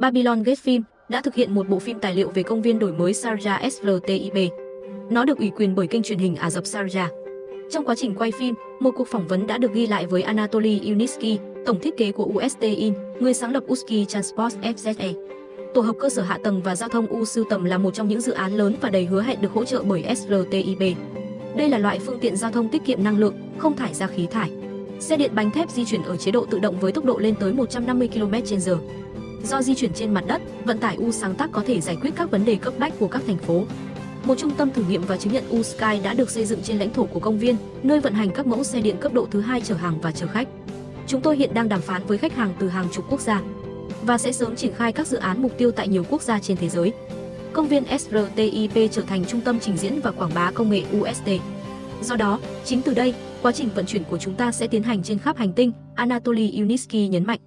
Babylon Gate Film đã thực hiện một bộ phim tài liệu về công viên đổi mới Sharjah SRTIB. Nó được ủy quyền bởi kênh truyền hình Ả Rập Sharjah. Trong quá trình quay phim, một cuộc phỏng vấn đã được ghi lại với Anatoly Yunitsky, tổng thiết kế của USTIN, người sáng lập Uski Transport FZE. Tổ hợp cơ sở hạ tầng và giao thông U Sưu Tầm là một trong những dự án lớn và đầy hứa hẹn được hỗ trợ bởi SRTIB. Đây là loại phương tiện giao thông tiết kiệm năng lượng, không thải ra khí thải. Xe điện bánh thép di chuyển ở chế độ tự động với tốc độ lên tới 150 km/h. Do di chuyển trên mặt đất, vận tải U sáng tác có thể giải quyết các vấn đề cấp bách của các thành phố. Một trung tâm thử nghiệm và chứng nhận U Sky đã được xây dựng trên lãnh thổ của công viên, nơi vận hành các mẫu xe điện cấp độ thứ hai chở hàng và chở khách. Chúng tôi hiện đang đàm phán với khách hàng từ hàng chục quốc gia và sẽ sớm triển khai các dự án mục tiêu tại nhiều quốc gia trên thế giới. Công viên SRTIP trở thành trung tâm trình diễn và quảng bá công nghệ UST. Do đó, chính từ đây, quá trình vận chuyển của chúng ta sẽ tiến hành trên khắp hành tinh, Anatoly Unisky nhấn mạnh.